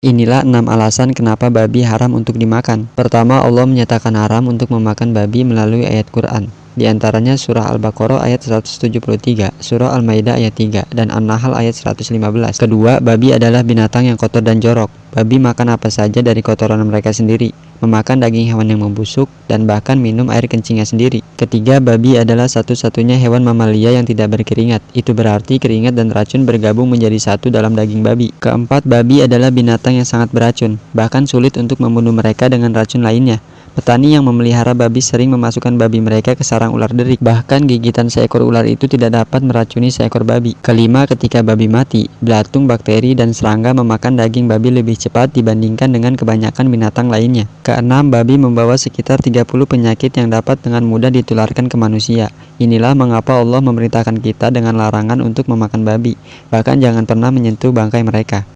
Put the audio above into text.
Inilah enam alasan kenapa babi haram untuk dimakan. Pertama, Allah menyatakan haram untuk memakan babi melalui ayat Quran. Di antaranya surah Al-Baqarah ayat 173, surah Al-Maidah ayat 3, dan An-Nahl ayat 115. Kedua, babi adalah binatang yang kotor dan jorok. Babi makan apa saja dari kotoran mereka sendiri memakan daging hewan yang membusuk, dan bahkan minum air kencingnya sendiri. Ketiga, babi adalah satu-satunya hewan mamalia yang tidak berkeringat. Itu berarti keringat dan racun bergabung menjadi satu dalam daging babi. Keempat, babi adalah binatang yang sangat beracun, bahkan sulit untuk membunuh mereka dengan racun lainnya. Petani yang memelihara babi sering memasukkan babi mereka ke sarang ular derik. Bahkan gigitan seekor ular itu tidak dapat meracuni seekor babi. Kelima, ketika babi mati, belatung, bakteri, dan serangga memakan daging babi lebih cepat dibandingkan dengan kebanyakan binatang lainnya. Keenam, babi membawa sekitar 30 penyakit yang dapat dengan mudah ditularkan ke manusia. Inilah mengapa Allah memerintahkan kita dengan larangan untuk memakan babi. Bahkan jangan pernah menyentuh bangkai mereka.